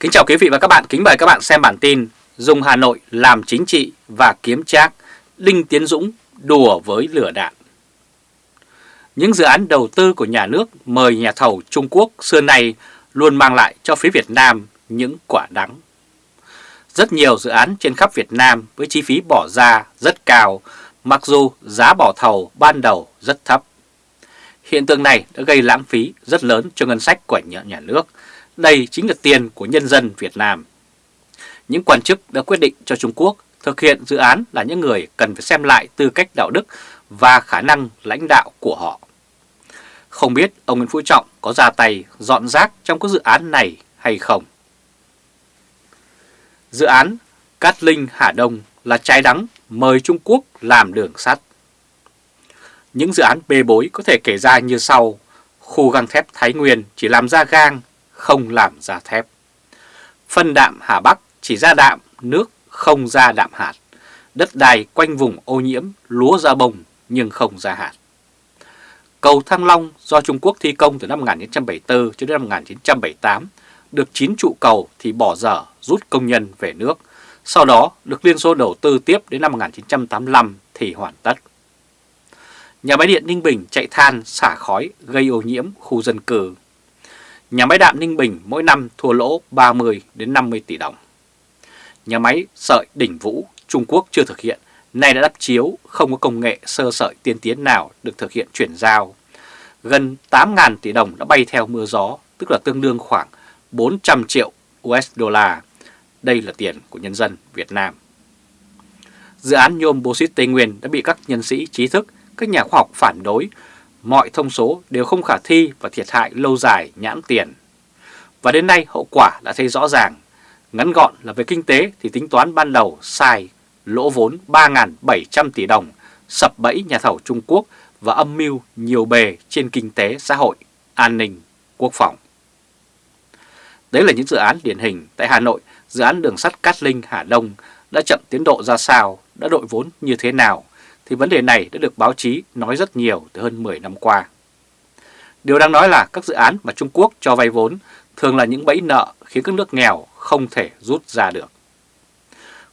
Kính chào quý vị và các bạn, kính mời các bạn xem bản tin Dùng Hà Nội làm chính trị và kiếm trác, Đinh Tiến Dũng đùa với lửa đạn. Những dự án đầu tư của nhà nước mời nhà thầu Trung Quốc xưa nay luôn mang lại cho phía Việt Nam những quả đắng. Rất nhiều dự án trên khắp Việt Nam với chi phí bỏ ra rất cao, mặc dù giá bỏ thầu ban đầu rất thấp. Hiện tượng này đã gây lãng phí rất lớn cho ngân sách của nhà nước, đây chính là tiền của nhân dân Việt Nam. Những quan chức đã quyết định cho Trung Quốc thực hiện dự án là những người cần phải xem lại tư cách đạo đức và khả năng lãnh đạo của họ. Không biết ông Nguyễn Phú Trọng có ra tay dọn rác trong các dự án này hay không? Dự án Cát Linh Hà Đông là trái đắng mời Trung Quốc làm đường sắt. Những dự án bê bối có thể kể ra như sau. Khu gang thép Thái Nguyên chỉ làm ra gang không làm ra thép. Phân đạm Hà Bắc chỉ ra đạm, nước không ra đạm hạt. Đất đai quanh vùng ô nhiễm, lúa ra bông nhưng không ra hạt. Cầu Thăng Long do Trung Quốc thi công từ năm 1974 cho đến năm 1978, được 9 trụ cầu thì bỏ dở rút công nhân về nước. Sau đó được Liên Xô đầu tư tiếp đến năm 1985 thì hoàn tất. Nhà máy điện Ninh Bình chạy than xả khói gây ô nhiễm khu dân cư Nhà máy đạm Ninh Bình mỗi năm thua lỗ 30 đến 50 tỷ đồng. Nhà máy sợi Đỉnh Vũ Trung Quốc chưa thực hiện, nay đã đắp chiếu, không có công nghệ sơ sợi tiên tiến nào được thực hiện chuyển giao. Gần 8.000 tỷ đồng đã bay theo mưa gió, tức là tương đương khoảng 400 triệu USD. Đây là tiền của nhân dân Việt Nam. Dự án nhôm bauxit Tây Nguyên đã bị các nhân sĩ trí thức, các nhà khoa học phản đối mọi thông số đều không khả thi và thiệt hại lâu dài nhãn tiền. Và đến nay hậu quả đã thấy rõ ràng. Ngắn gọn là về kinh tế thì tính toán ban đầu sai, lỗ vốn 3.700 tỷ đồng, sập bẫy nhà thầu Trung Quốc và âm mưu nhiều bề trên kinh tế xã hội, an ninh, quốc phòng. Đấy là những dự án điển hình tại Hà Nội, dự án đường sắt Cát Linh Hà Đông đã chậm tiến độ ra sao, đã đội vốn như thế nào thì vấn đề này đã được báo chí nói rất nhiều từ hơn 10 năm qua. Điều đang nói là các dự án mà Trung Quốc cho vay vốn thường là những bẫy nợ khiến các nước nghèo không thể rút ra được.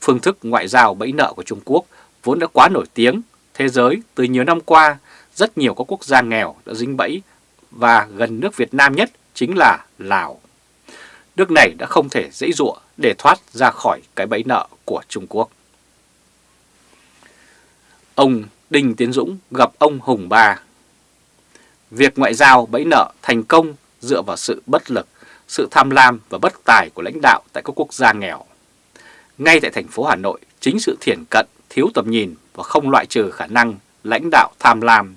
Phương thức ngoại giao bẫy nợ của Trung Quốc vốn đã quá nổi tiếng, thế giới từ nhiều năm qua rất nhiều các quốc gia nghèo đã dính bẫy và gần nước Việt Nam nhất chính là Lào. Nước này đã không thể dễ dụa để thoát ra khỏi cái bẫy nợ của Trung Quốc. Ông Đinh Tiến Dũng gặp ông Hùng Ba. Việc ngoại giao bẫy nợ thành công dựa vào sự bất lực, sự tham lam và bất tài của lãnh đạo tại các quốc gia nghèo. Ngay tại thành phố Hà Nội, chính sự thiển cận, thiếu tầm nhìn và không loại trừ khả năng lãnh đạo tham lam,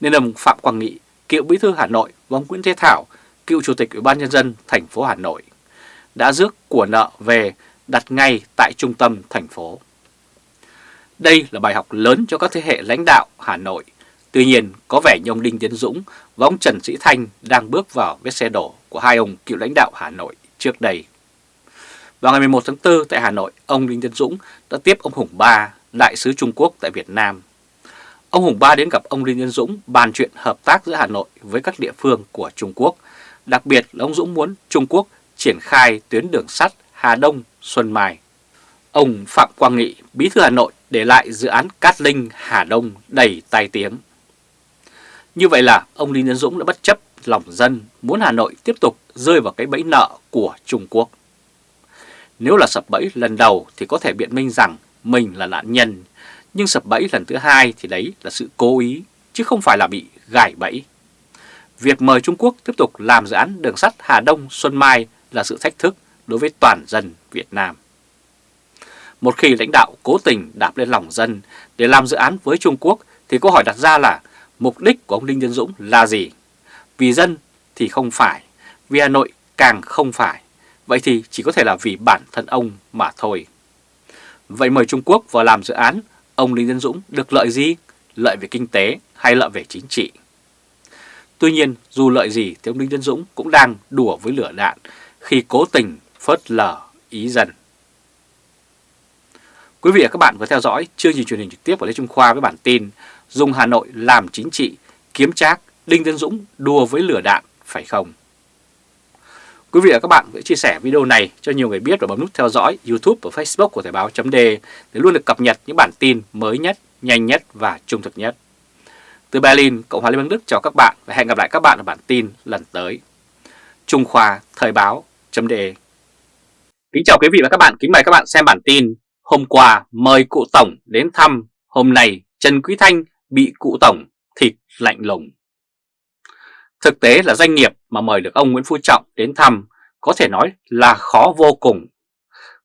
nên ông Phạm Quang Nghị, cựu bí thư Hà Nội và ông Nguyễn Thế Thảo, cựu chủ tịch Ủy ban nhân dân thành phố Hà Nội, đã rước của nợ về đặt ngay tại trung tâm thành phố. Đây là bài học lớn cho các thế hệ lãnh đạo Hà Nội. Tuy nhiên, có vẻ như ông Đinh Tiến Dũng và ông Trần Sĩ Thanh đang bước vào vết xe đổ của hai ông cựu lãnh đạo Hà Nội trước đây. Vào ngày 11 tháng 4 tại Hà Nội, ông Đinh Tiến Dũng đã tiếp ông Hùng Ba, đại sứ Trung Quốc tại Việt Nam. Ông Hùng Ba đến gặp ông Đinh Tiến Dũng bàn chuyện hợp tác giữa Hà Nội với các địa phương của Trung Quốc. Đặc biệt là ông Dũng muốn Trung Quốc triển khai tuyến đường sắt Hà Đông Xuân Mai. Ông Phạm Quang Nghị, bí thư Hà Nội để lại dự án Cát Linh Hà Đông đầy tai tiếng. Như vậy là ông Lý Nhân Dũng đã bất chấp lòng dân muốn Hà Nội tiếp tục rơi vào cái bẫy nợ của Trung Quốc. Nếu là sập bẫy lần đầu thì có thể biện minh rằng mình là nạn nhân, nhưng sập bẫy lần thứ hai thì đấy là sự cố ý, chứ không phải là bị gài bẫy. Việc mời Trung Quốc tiếp tục làm dự án đường sắt Hà Đông Xuân Mai là sự thách thức đối với toàn dân Việt Nam. Một khi lãnh đạo cố tình đạp lên lòng dân để làm dự án với Trung Quốc thì câu hỏi đặt ra là mục đích của ông Đinh Tiến Dũng là gì? Vì dân thì không phải, vì Hà Nội càng không phải. Vậy thì chỉ có thể là vì bản thân ông mà thôi. Vậy mời Trung Quốc vào làm dự án, ông Đinh Tiến Dũng được lợi gì? Lợi về kinh tế hay lợi về chính trị? Tuy nhiên, dù lợi gì thì ông Đinh Tiến Dũng cũng đang đùa với lửa đạn khi cố tình phớt lờ ý dân. Quý vị và các bạn vừa theo dõi chương trình truyền hình trực tiếp của Lê Trung Khoa với bản tin Dùng Hà Nội làm chính trị, kiếm trác, Đinh Tiến Dũng đua với lửa đạn, phải không? Quý vị và các bạn hãy chia sẻ video này cho nhiều người biết và bấm nút theo dõi YouTube và Facebook của Thời báo .de để luôn được cập nhật những bản tin mới nhất, nhanh nhất và trung thực nhất. Từ Berlin, Cộng hòa Liên bang Đức chào các bạn và hẹn gặp lại các bạn ở bản tin lần tới. Trung Khoa Thời báo .de Kính chào quý vị và các bạn, kính mời các bạn xem bản tin Hôm qua mời cụ Tổng đến thăm, hôm nay Trần Quý Thanh bị cụ Tổng thịt lạnh lùng. Thực tế là doanh nghiệp mà mời được ông Nguyễn Phú Trọng đến thăm có thể nói là khó vô cùng.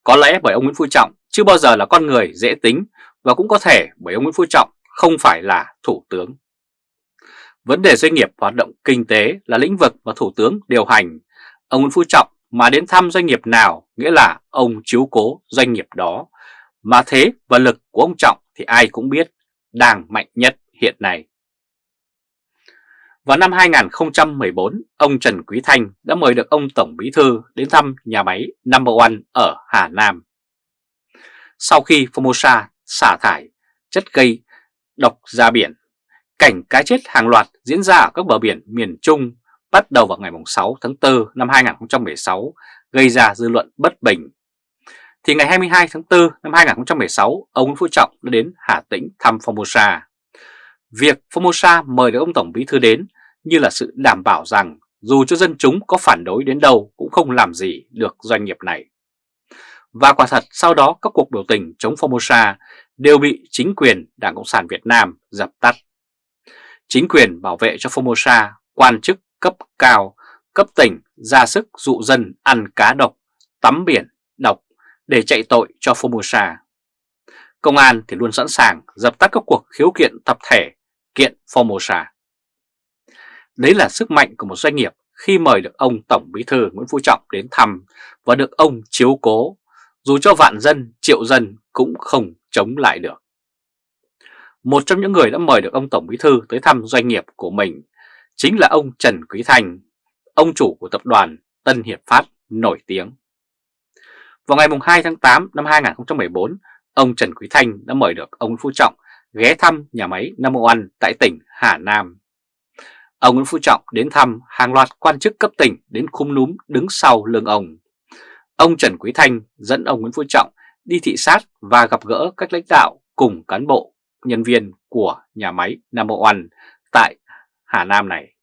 Có lẽ bởi ông Nguyễn Phú Trọng chưa bao giờ là con người dễ tính và cũng có thể bởi ông Nguyễn Phú Trọng không phải là thủ tướng. Vấn đề doanh nghiệp hoạt động kinh tế là lĩnh vực mà thủ tướng điều hành. Ông Nguyễn Phú Trọng mà đến thăm doanh nghiệp nào nghĩa là ông chiếu cố doanh nghiệp đó. Mà thế và lực của ông Trọng thì ai cũng biết đang mạnh nhất hiện nay. Vào năm 2014, ông Trần Quý Thanh đã mời được ông Tổng Bí Thư đến thăm nhà máy Number One ở Hà Nam. Sau khi Formosa xả thải chất gây độc ra biển, cảnh cá chết hàng loạt diễn ra ở các bờ biển miền Trung bắt đầu vào ngày 6 tháng 4 năm 2016 gây ra dư luận bất bình. Thì ngày 22 tháng 4 năm 2016, ông Nguyễn Phú Trọng đã đến Hà Tĩnh thăm Formosa. Việc Formosa mời được ông Tổng Bí Thư đến như là sự đảm bảo rằng dù cho dân chúng có phản đối đến đâu cũng không làm gì được doanh nghiệp này. Và quả thật sau đó các cuộc biểu tình chống Formosa đều bị chính quyền Đảng Cộng sản Việt Nam dập tắt. Chính quyền bảo vệ cho Formosa, quan chức cấp cao, cấp tỉnh ra sức dụ dân ăn cá độc, tắm biển, độc để chạy tội cho Formosa. Công an thì luôn sẵn sàng dập tắt các cuộc khiếu kiện tập thể kiện Formosa. Đấy là sức mạnh của một doanh nghiệp khi mời được ông Tổng Bí thư Nguyễn Phú Trọng đến thăm và được ông chiếu cố, dù cho vạn dân, triệu dân cũng không chống lại được. Một trong những người đã mời được ông Tổng Bí thư tới thăm doanh nghiệp của mình chính là ông Trần Quý Thành, ông chủ của tập đoàn Tân Hiệp Phát nổi tiếng. Vào ngày 2 tháng 8 năm 2014, ông Trần Quý Thanh đã mời được ông nguyễn Phú Trọng ghé thăm nhà máy Nam One tại tỉnh Hà Nam. Ông Nguyễn Phú Trọng đến thăm hàng loạt quan chức cấp tỉnh đến khung núm đứng sau lưng ông. Ông Trần Quý Thanh dẫn ông Nguyễn Phú Trọng đi thị sát và gặp gỡ các lãnh đạo cùng cán bộ, nhân viên của nhà máy Nam One tại Hà Nam này.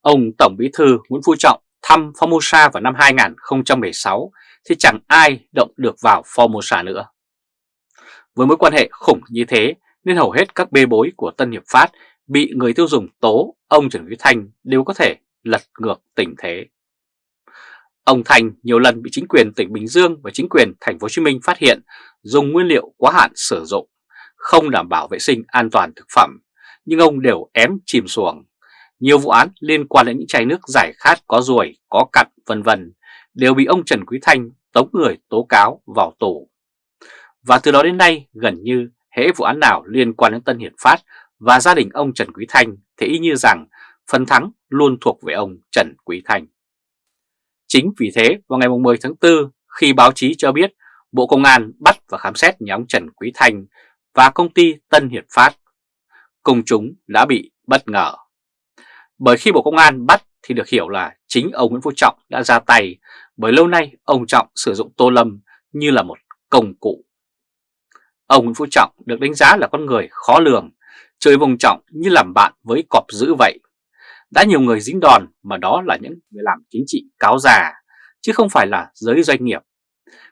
Ông Tổng Bí thư Nguyễn Phú Trọng thăm Formosa vào năm 2016 thì chẳng ai động được vào Formosa nữa. Với mối quan hệ khủng như thế nên hầu hết các bê bối của Tân Hiệp Phát bị người tiêu dùng tố ông Trần Quý Thanh đều có thể lật ngược tình thế. Ông Thành nhiều lần bị chính quyền tỉnh Bình Dương và chính quyền thành phố Hồ Chí Minh phát hiện dùng nguyên liệu quá hạn sử dụng, không đảm bảo vệ sinh an toàn thực phẩm, nhưng ông đều ém chìm xuồng. Nhiều vụ án liên quan đến những chai nước giải khát có ruồi, có cặn vân vân đều bị ông Trần Quý Thanh tống người tố cáo vào tù. Và từ đó đến nay gần như hễ vụ án nào liên quan đến Tân Hiệp Phát và gia đình ông Trần Quý Thanh thì y như rằng phần thắng luôn thuộc về ông Trần Quý Thanh. Chính vì thế vào ngày 10 tháng 4 khi báo chí cho biết Bộ Công an bắt và khám xét nhà ông Trần Quý Thanh và công ty Tân Hiệp Phát, công chúng đã bị bất ngờ. Bởi khi Bộ Công an bắt thì được hiểu là chính ông Nguyễn Phú Trọng đã ra tay bởi lâu nay ông Trọng sử dụng Tô Lâm như là một công cụ. Ông Nguyễn Phú Trọng được đánh giá là con người khó lường chơi vùng trọng như làm bạn với cọp dữ vậy. Đã nhiều người dính đòn mà đó là những người làm chính trị cáo già, chứ không phải là giới doanh nghiệp.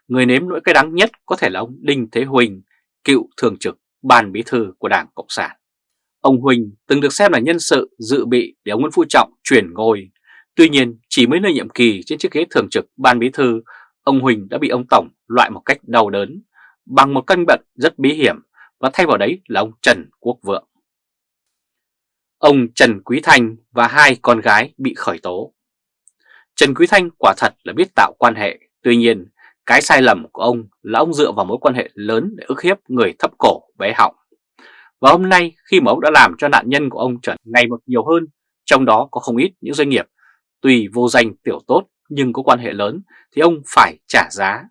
Người nếm nỗi cay đắng nhất có thể là ông Đinh Thế Huỳnh, cựu thường trực ban bí thư của Đảng Cộng sản. Ông Huỳnh từng được xem là nhân sự dự bị để ông Nguyễn Phú Trọng chuyển ngôi. Tuy nhiên, chỉ mới nơi nhiệm kỳ trên chiếc ghế thường trực ban bí thư, ông Huỳnh đã bị ông Tổng loại một cách đau đớn bằng một căn bệnh rất bí hiểm và thay vào đấy là ông Trần Quốc Vượng. Ông Trần Quý Thanh và hai con gái bị khởi tố. Trần Quý Thanh quả thật là biết tạo quan hệ, tuy nhiên cái sai lầm của ông là ông dựa vào mối quan hệ lớn để ức hiếp người thấp cổ bé họng. Và hôm nay khi mà ông đã làm cho nạn nhân của ông trở ngày một nhiều hơn, trong đó có không ít những doanh nghiệp tùy vô danh tiểu tốt nhưng có quan hệ lớn thì ông phải trả giá.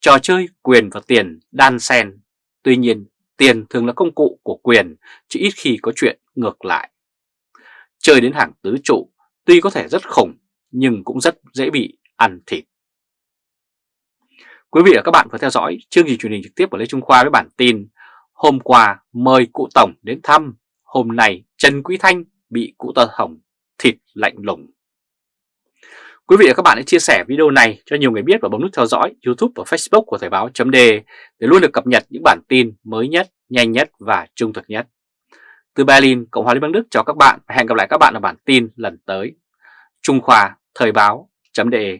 Trò chơi quyền và tiền đan xen, tuy nhiên tiền thường là công cụ của quyền chứ ít khi có chuyện ngược lại. Chơi đến hàng tứ trụ tuy có thể rất khủng nhưng cũng rất dễ bị ăn thịt. Quý vị và các bạn vừa theo dõi chương trình truyền hình trực tiếp của Lê Trung Khoa với bản tin Hôm qua mời cụ Tổng đến thăm, hôm nay Trần Quý Thanh bị cụ Tờ Hồng thịt lạnh lùng. Quý vị và các bạn hãy chia sẻ video này cho nhiều người biết và bấm nút theo dõi YouTube và Facebook của Thời báo .de để luôn được cập nhật những bản tin mới nhất, nhanh nhất và trung thực nhất. Từ Berlin, Cộng hòa Liên bang Đức chào các bạn và hẹn gặp lại các bạn ở bản tin lần tới. Trung Khoa Thời báo .de